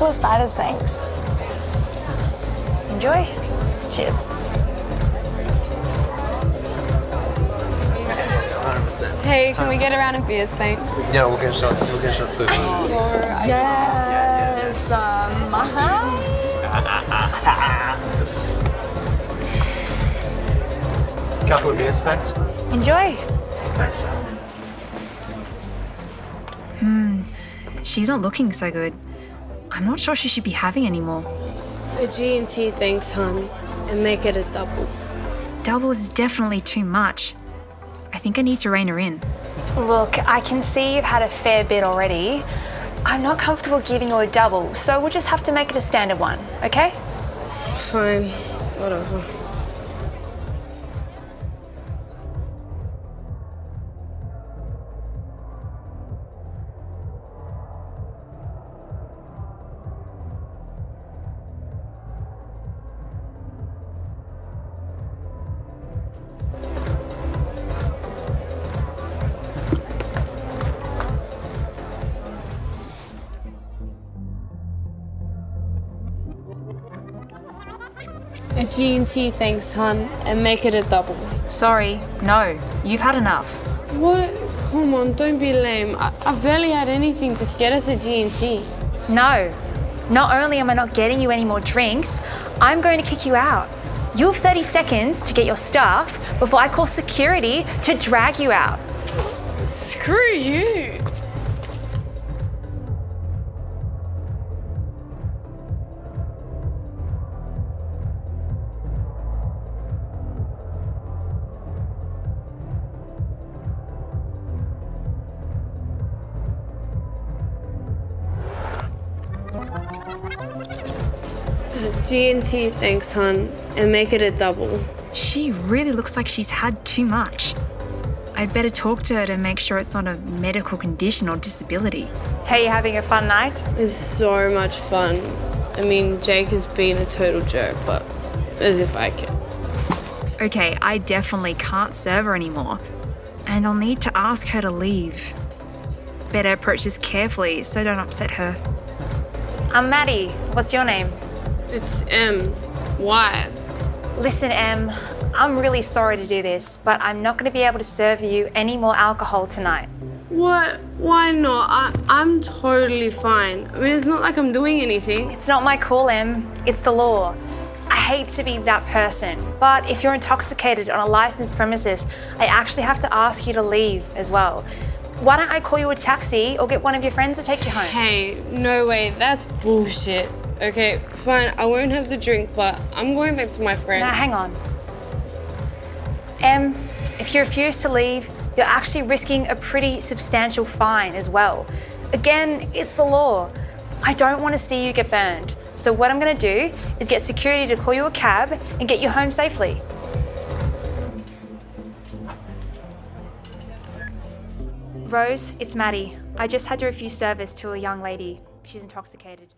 couple of ciders, thanks. Enjoy. Cheers. Hey, can we get a round of beers, thanks? Yeah, we'll get shots. We'll get shots soon. Yes. Um, uh-huh. Couple of beers, thanks. Enjoy. Thanks. Hmm. She's not looking so good. I'm not sure she should be having any more. A G&T, thanks, hon. And make it a double. Double is definitely too much. I think I need to rein her in. Look, I can see you've had a fair bit already. I'm not comfortable giving you a double, so we'll just have to make it a standard one, okay? Fine, whatever. A G&T, thanks, hon. And make it a double. Sorry, no, you've had enough. What? Come on, don't be lame. I I've barely had anything. Just get us a G&T. No. Not only am I not getting you any more drinks, I'm going to kick you out. You have 30 seconds to get your stuff before I call security to drag you out. Screw you. G&T, thanks, hon. And make it a double. She really looks like she's had too much. I'd better talk to her to make sure it's not a medical condition or disability. Hey, you having a fun night? It's so much fun. I mean, Jake has been a total jerk, but as if I can. Okay, I definitely can't serve her anymore. And I'll need to ask her to leave. Better approach this carefully so don't upset her. I'm Maddie. What's your name? It's Em. Why? Listen, Em, I'm really sorry to do this, but I'm not going to be able to serve you any more alcohol tonight. What? Why not? I, I'm totally fine. I mean, it's not like I'm doing anything. It's not my call, Em. It's the law. I hate to be that person, but if you're intoxicated on a licensed premises, I actually have to ask you to leave as well. Why don't I call you a taxi or get one of your friends to take you home? Hey, no way. That's bullshit. Okay, fine. I won't have the drink, but I'm going back to my friend. Now, hang on. Em, if you refuse to leave, you're actually risking a pretty substantial fine as well. Again, it's the law. I don't want to see you get burned. So what I'm going to do is get security to call you a cab and get you home safely. Rose, it's Maddie. I just had to refuse service to a young lady. She's intoxicated.